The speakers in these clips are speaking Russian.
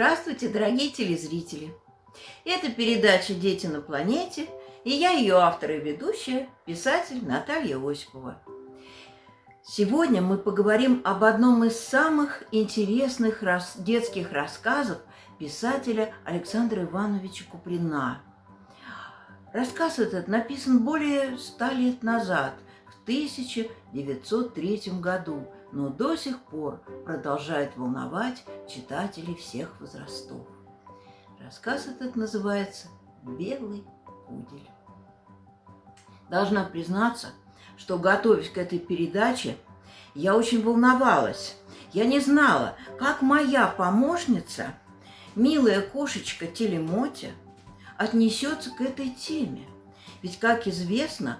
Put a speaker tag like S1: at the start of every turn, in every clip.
S1: Здравствуйте, дорогие телезрители! Это передача «Дети на планете» и я ее автор и ведущая, писатель Наталья Осипова. Сегодня мы поговорим об одном из самых интересных рас... детских рассказов писателя Александра Ивановича Куприна. Рассказ этот написан более ста лет назад, в 1903 году – но до сих пор продолжает волновать читателей всех возрастов. Рассказ этот называется «Белый пудель». Должна признаться, что, готовясь к этой передаче, я очень волновалась. Я не знала, как моя помощница, милая кошечка Телемотя, отнесется к этой теме. Ведь, как известно,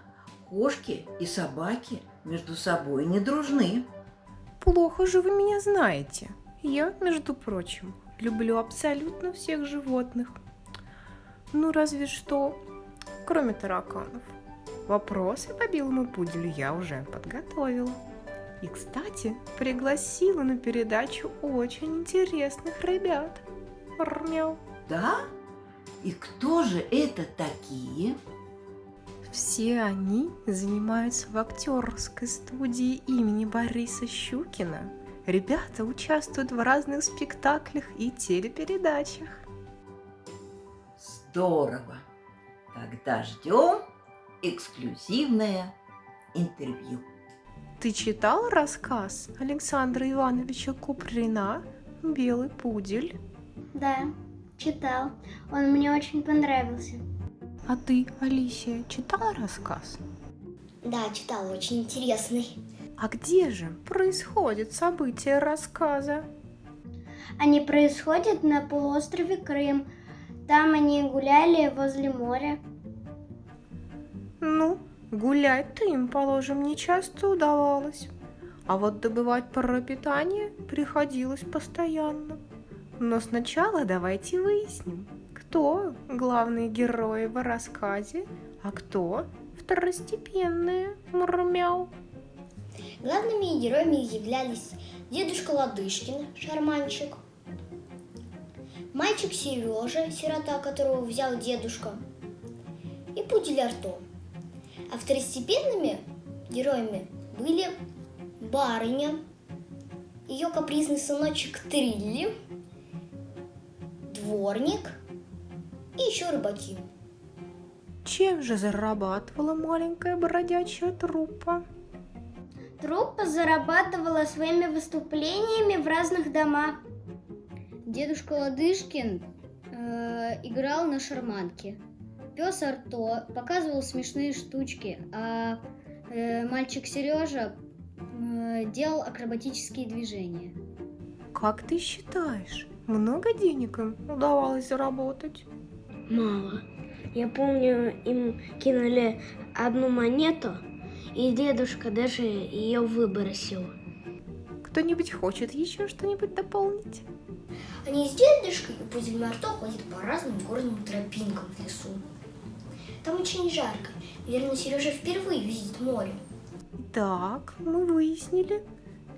S1: кошки и собаки между собой не дружны.
S2: Плохо же вы меня знаете. Я, между прочим, люблю абсолютно всех животных. Ну, разве что, кроме тараканов. Вопросы по белому пуделю я уже подготовила. И, кстати, пригласила на передачу очень интересных ребят. Мяу.
S1: Да? И кто же это такие?
S2: Все они занимаются в актерской студии имени Бориса Щукина. Ребята участвуют в разных спектаклях и телепередачах.
S1: Здорово! Тогда ждем эксклюзивное интервью.
S2: Ты читал рассказ Александра Ивановича Куприна «Белый пудель»?
S3: Да, читал. Он мне очень понравился.
S2: А ты, Алисия, читала рассказ?
S3: Да, читала, очень интересный.
S2: А где же происходит событие рассказа?
S3: Они происходят на полуострове Крым. Там они гуляли возле моря.
S2: Ну, гулять-то им, положим, не часто удавалось. А вот добывать пропитание приходилось постоянно. Но сначала давайте выясним, кто главные герои в рассказе, а кто второстепенные, мурмяу.
S3: Главными героями являлись дедушка Ладышкин, шарманщик, мальчик Сережа, сирота, которого взял дедушка, и пудель Арто. А второстепенными героями были барыня, ее капризный сыночек Трилли, дворник – и еще рыбаки.
S2: Чем же зарабатывала маленькая бродячая труппа?
S3: Труппа зарабатывала своими выступлениями в разных домах.
S4: Дедушка Ладышкин э, играл на шарманке. Пес Арто показывал смешные штучки, а э, мальчик Сережа э, делал акробатические движения.
S2: Как ты считаешь, много денег им удавалось заработать?
S5: Мало. Я помню, им кинули одну монету, и дедушка даже ее выбросил.
S2: Кто-нибудь хочет еще что-нибудь дополнить?
S3: Они с дедушкой и пудель Марто ходят по разным горным тропинкам в лесу. Там очень жарко. Наверное, Сережа впервые видит море.
S2: Так, мы выяснили.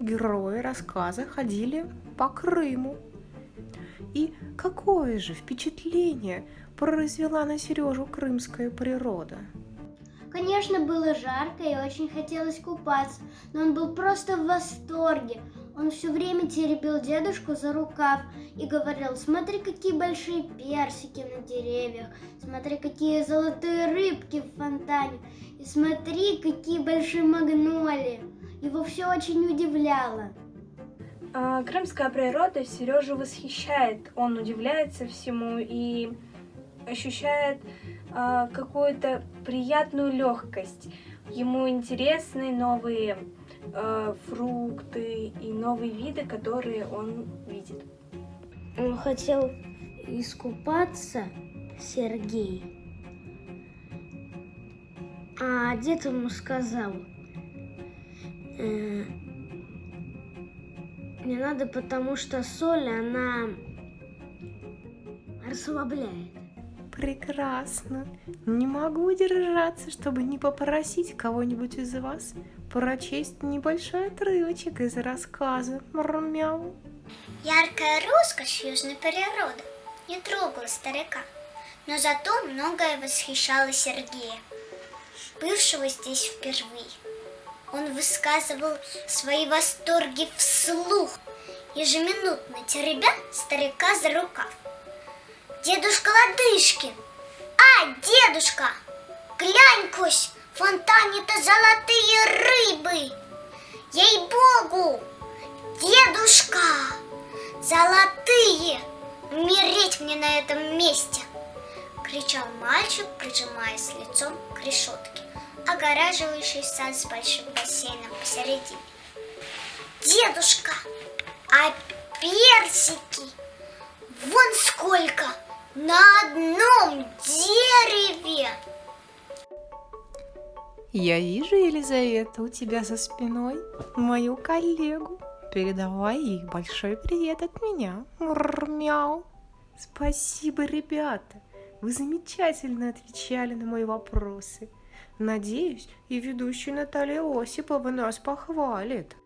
S2: Герои рассказа ходили по Крыму. И какое же впечатление произвела на Сережу крымская природа?
S3: Конечно, было жарко и очень хотелось купаться, но он был просто в восторге. Он все время теребил дедушку за рукав и говорил, смотри, какие большие персики на деревьях, смотри, какие золотые рыбки в фонтане, и смотри, какие большие магнолии. Его все очень удивляло.
S6: А, крымская природа Сережу восхищает, он удивляется всему и ощущает э, какую-то приятную легкость. Ему интересны новые э, фрукты и новые виды, которые он видит.
S5: Он хотел искупаться, Сергей. А дед ему сказал, э, не надо, потому что соль, она расслабляет.
S2: Прекрасно. Не могу удержаться, чтобы не попросить кого-нибудь из вас прочесть небольшой отрывочек из рассказа. Мяу.
S7: Яркая роскошь южной природы не трогала старика, но зато многое восхищало Сергея, бывшего здесь впервые. Он высказывал свои восторги вслух, ежеминутно теребя старика за рукав. Дедушка Ладышкин! А, дедушка! Глянь-кось, в фонтане-то золотые рыбы! Ей-богу! Дедушка! Золотые! Умереть мне на этом месте! Кричал мальчик, прижимаясь лицом к решетке, огораживающей сад с большим бассейном посередине. Дедушка, а персики? Вон сколько! На одном дереве!
S2: Я вижу, Елизавета, у тебя за спиной мою коллегу. Передавай ей большой привет от меня. Мур, мяу. Спасибо, ребята. Вы замечательно отвечали на мои вопросы. Надеюсь, и ведущая Наталья Осипова нас похвалит.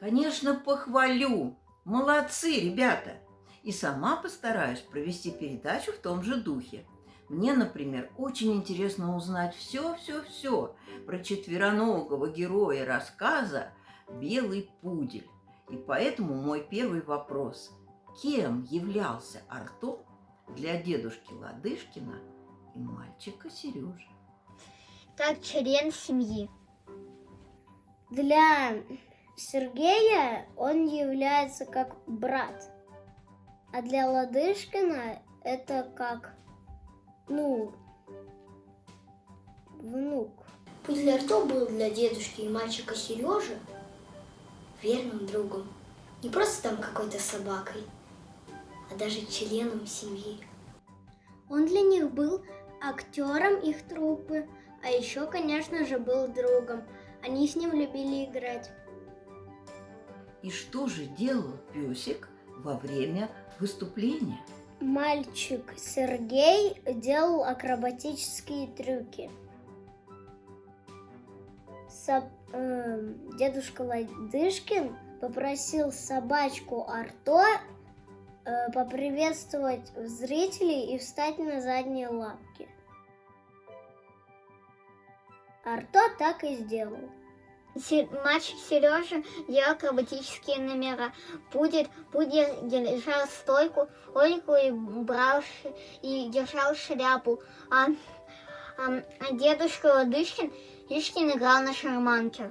S1: Конечно, похвалю. Молодцы, ребята. И сама постараюсь провести передачу в том же духе. Мне, например, очень интересно узнать все-все-все про четвероногого героя рассказа «Белый пудель». И поэтому мой первый вопрос. Кем являлся Арто для дедушки Ладышкина и мальчика Сережи?
S7: Как член семьи.
S5: Для Сергея он является как брат. А для Ладышкина это как, ну, внук.
S8: Пудель Арто был для дедушки и мальчика Сережи верным другом. Не просто там какой-то собакой, а даже членом семьи.
S3: Он для них был актером их труппы, а еще, конечно же, был другом. Они с ним любили играть.
S1: И что же делал песик во время выступления?
S5: Мальчик Сергей делал акробатические трюки. Со- эм, дедушка Ладышкин попросил собачку Арто э, поприветствовать зрителей и встать на задние лапки. Арто так и сделал.
S7: Мальчик Сережа делал акробатические номера. Пудель, пудель держал стойку, Ольгу и брал и держал шляпу. А, а- а дедушка Ладышкин Ишкин играл на шарманке.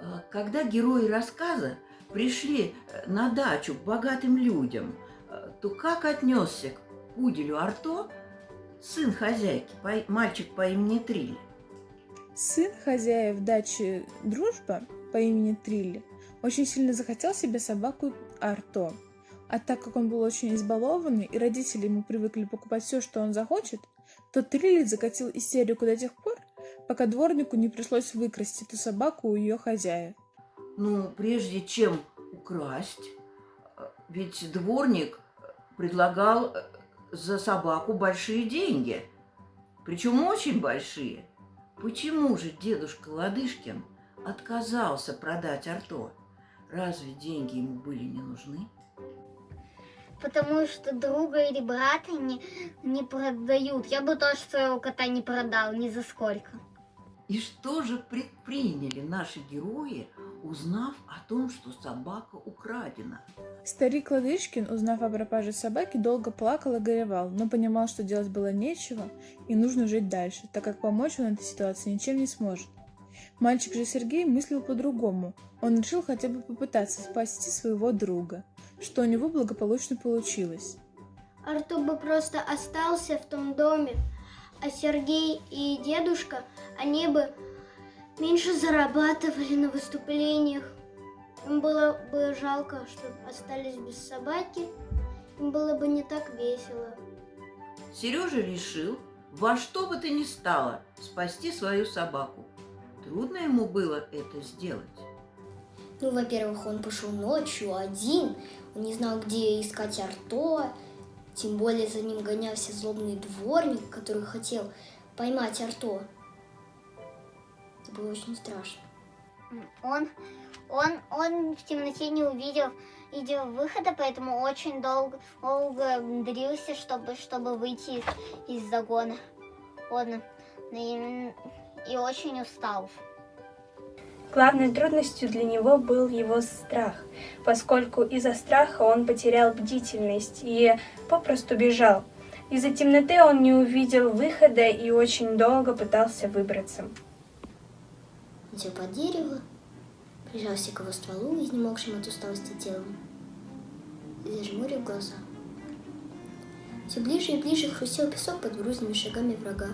S1: А, Когда герои рассказа пришли э, на дачу к богатым людям, э, то как отнесся к пуделю Арто сын хозяйки, мальчик по имени Трилли?
S9: Сын хозяев дачи Дружба по имени Трилли очень сильно захотел себе собаку Арто. А так как он был очень избалованный, и родители ему привыкли покупать все, что он захочет, то Трилли закатил истерику до тех пор, пока дворнику не пришлось выкрасть эту собаку у ее хозяев.
S1: Ну, прежде чем украсть, ведь дворник предлагал за собаку большие деньги, причем очень большие. Почему же дедушка Ладышкин отказался продать Арто? Разве деньги ему были не нужны?
S7: Потому что друга или брата не, не продают. Я бы тоже своего кота не продал, ни за сколько.
S1: И что же предприняли наши герои, узнав о том, что собака украдена?
S9: Старик Ладышкин, узнав о пропаже собаки, долго плакал и горевал, но понимал, что делать было нечего и нужно жить дальше, так как помочь он этой ситуации ничем не сможет. Мальчик же Сергей мыслил по-другому. Он решил хотя бы попытаться спасти своего друга, что у него благополучно получилось.
S3: Артур бы просто остался в том доме, а Сергей и дедушка, они бы меньше зарабатывали на выступлениях. Им было бы жалко, что остались без собаки, им было бы не так весело.
S1: Сережа решил во что бы то ни стало спасти свою собаку. Трудно ему было это сделать.
S8: Ну, во-первых, он пошел ночью один, он не знал, где искать Арто, тем более за ним гонялся злобный дворник, который хотел поймать Арто. Это было очень страшно.
S7: Он, он, он в темноте не увидел, видел выхода, поэтому очень долго, долго дрился, чтобы, чтобы выйти из загона. Он и, и очень устал.
S6: Главной трудностью для него был его страх, поскольку из-за страха он потерял бдительность и попросту бежал. Из-за темноты он не увидел выхода и очень долго пытался выбраться.
S8: Сел под дерево, прижался к его стволу, изнемогшим от усталости телом, и зажмурил глаза. Все ближе и ближе хрустел песок под грузными шагами врага.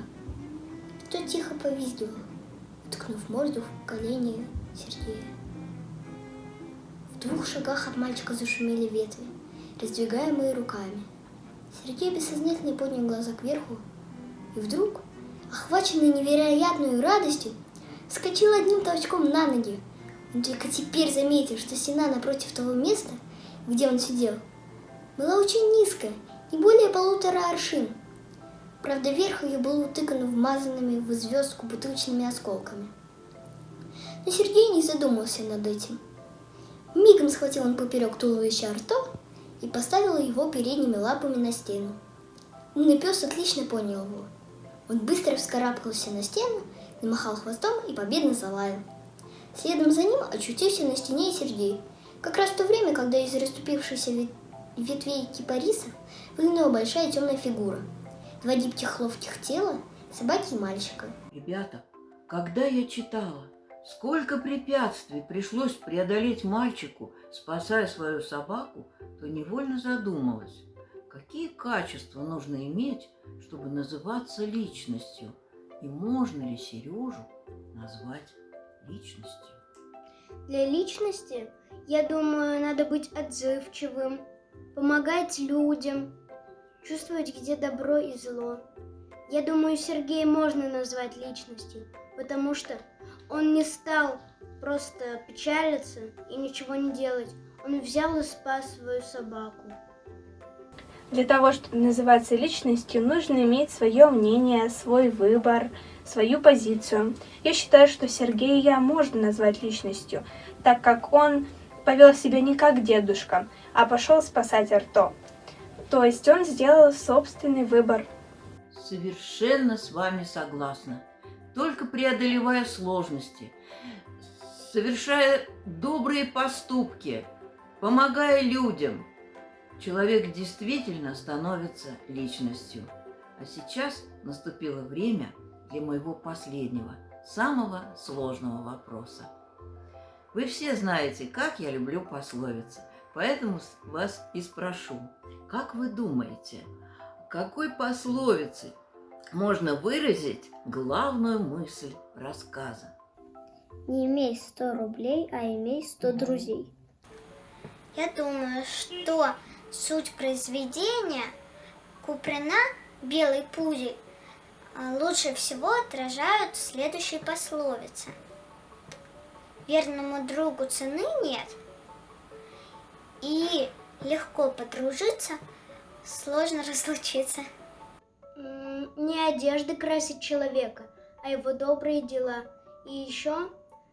S8: Тот тихо повизгивал, уткнув морду в колени Сергея. В двух шагах от мальчика зашумели ветви, раздвигаемые руками. Сергей бессознательно поднял глаза кверху, и вдруг, охваченный невероятной радостью, вскочил одним толчком на ноги. Он только теперь заметил, что стена напротив того места, где он сидел, была очень низкая, не более полутора аршин. Правда, верх ее был утыкан вмазанными в звездку бутылочными осколками. Но Сергей не задумался над этим. Мигом схватил он поперек туловища Арто и поставил его передними лапами на стену. Умный пес отлично понял его. Он быстро вскарабкался на стену, намахал хвостом и победно залаял. Следом за ним очутился на стене и Сергей, как раз в то время, когда из расступившейся ветвей кипарисов выглянула большая темная фигура. Два гибких ловких тела, собаки и мальчика.
S1: Ребята, когда я читала, сколько препятствий пришлось преодолеть мальчику, спасая свою собаку, то невольно задумалась, какие качества нужно иметь, чтобы называться личностью, и можно ли Сережу назвать личностью.
S3: Для личности, я думаю, надо быть отзывчивым, помогать людям, чувствовать, где добро и зло. Я думаю, Сергея можно назвать личностью, потому что он не стал просто печалиться и ничего не делать. Он взял и спас свою собаку.
S6: Для того, чтобы называться личностью, нужно иметь свое мнение, свой выбор, свою позицию. Я считаю, что Сергея можно назвать личностью, так как он повел себя не как дедушка, а пошел спасать Арто. То есть он сделал собственный выбор.
S1: Совершенно с вами согласна. Только преодолевая сложности, совершая добрые поступки, помогая людям, человек действительно становится личностью. А сейчас наступило время для моего последнего, самого сложного вопроса. Вы все знаете, как я люблю пословицы, поэтому вас и спрошу, как вы думаете, какой пословицей можно выразить главную мысль рассказа?
S5: Не имей 100 рублей, а имей 100 друзей.
S7: Я думаю, что суть произведения Куприна «Белый пудель» лучше всего отражают следующие пословицы. Верному другу цены нет, и легко подружиться, сложно разлучиться.
S3: Не одежда красит человека, а его добрые дела. И еще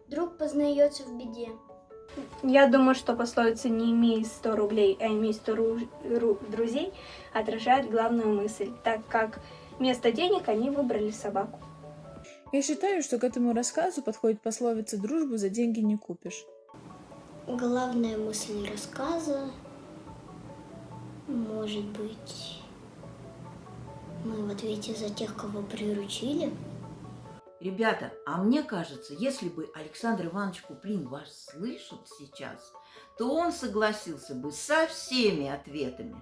S3: друг познается в беде.
S6: Я думаю, что пословица «не имей 100 рублей, а имей 100 ру ру друзей» отражает главную мысль, так как вместо денег они выбрали собаку.
S9: Я считаю, что к этому рассказу подходит пословица «дружбу за деньги не купишь».
S8: Главная мысль рассказа может быть мы в ответе за тех, кого приручили.
S1: Ребята, а мне кажется, если бы Александр Иванович Куплин вас слышал сейчас, то он согласился бы со всеми ответами,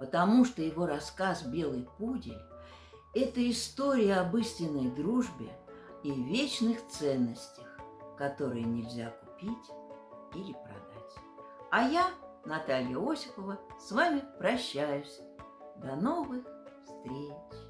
S1: потому что его рассказ «Белый пудель» – это история об истинной дружбе и вечных ценностях, которые нельзя купить или продать. А я, Наталья Осипова, с вами прощаюсь. До новых встреч!